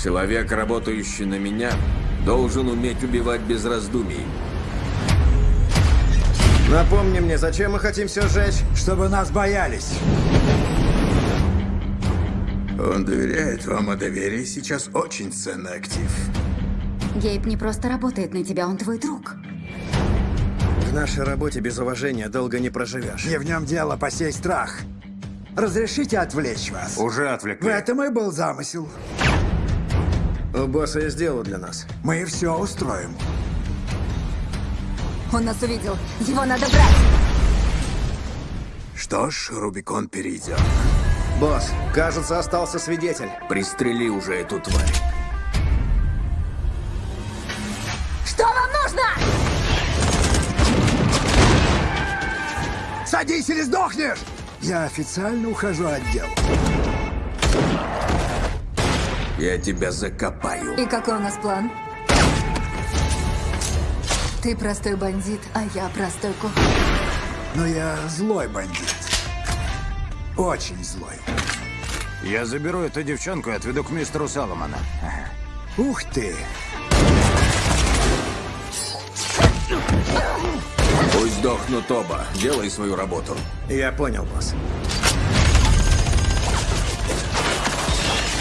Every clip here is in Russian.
Человек, работающий на меня, должен уметь убивать без раздумий. Напомни мне, зачем мы хотим все сжечь? Чтобы нас боялись. Он доверяет вам, а доверие сейчас очень ценный актив. Гейб не просто работает на тебя, он твой друг. В нашей работе без уважения долго не проживешь. Не в нем дело посей страх. Разрешите отвлечь вас? Уже В отвлекли. этом и был замысел. У босса есть дело для нас. Мы все устроим. Он нас увидел. Его надо брать. Что ж, Рубикон перейдет. Босс, кажется, остался свидетель. Пристрели уже эту тварь. Что вам нужно? Садись или сдохнешь! Я официально ухожу от дел. Я тебя закопаю. И какой у нас план? Ты простой бандит, а я простой ку... Но я злой бандит. Очень злой. Я заберу эту девчонку и отведу к мистеру Саломона. Ух ты! Пусть сдохнут оба. Делай свою работу. Я понял, босс.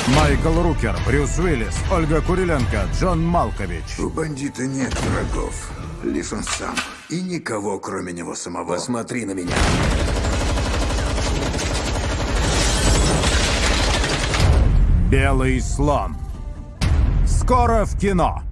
Майкл Рукер, Брюс Уиллис, Ольга Куриленко, Джон Малкович. У бандита нет врагов. Лишь он сам. И никого, кроме него самого. Посмотри на меня. Белый слон. Скоро в кино.